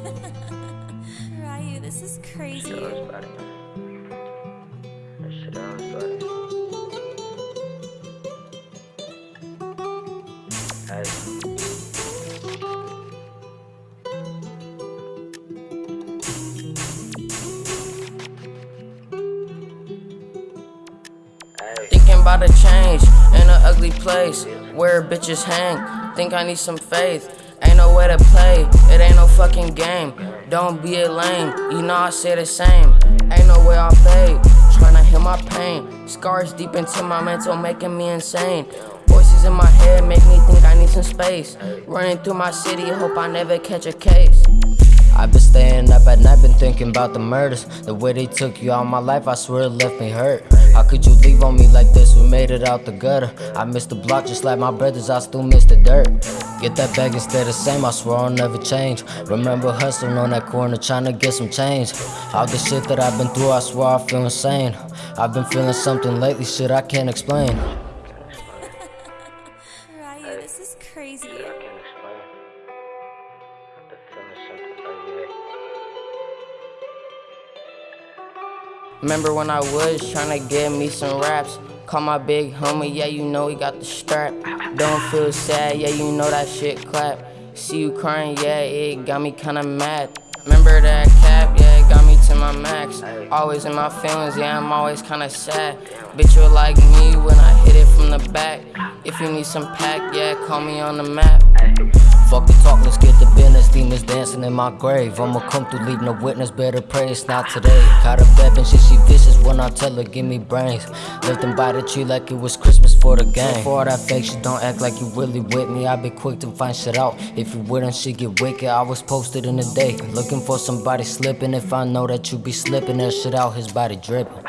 Ryu, this is crazy. Shit was funny. That shit was funny. Hey. Hey. Thinking about a change in an ugly place where bitches hang. Think I need some faith. Ain't no way to play, it ain't no game. Don't be a lame, you know I say the same. Ain't no way I'll fade, tryna heal my pain. Scars deep into my mental, making me insane. Voices in my head make me think I need some space. Running through my city, hope I never catch a case. I've been staying up at night, been thinking about the murders. The way they took you out my life, I swear it left me hurt. How could you leave on me like this? We made it out the gutter. I missed the block just like my brothers, I still miss the dirt. Get that bag instead the same, I swear I'll never change. Remember hustling on that corner, trying to get some change. All the shit that I've been through, I swear I feel insane. I've been feeling something lately, shit I can't explain. Ryu, this is crazy. I can't explain. I've been feeling something lately. Remember when I was tryna get me some raps? Call my big homie, yeah, you know he got the strap. Don't feel sad, yeah, you know that shit clap. See you crying, yeah, it got me kinda mad. Remember that cap, yeah, it got me to my max. Always in my feelings, yeah, I'm always kinda sad. Bitch, you're like me when I hit it from the back. If you need some pack, yeah, call me on the map. Fuck the in my grave. I'ma come through, leave no witness. Better pray it's not today. Caught a bepping, shit, she vicious when I tell her, give me brains. Them by the tree like it was Christmas for the gang. For all that fake shit, don't act like you really with me. I be quick to find shit out. If you wouldn't, shit get wicked. I was posted in the day. Looking for somebody slipping. If I know that you be slipping that shit out, his body dripping.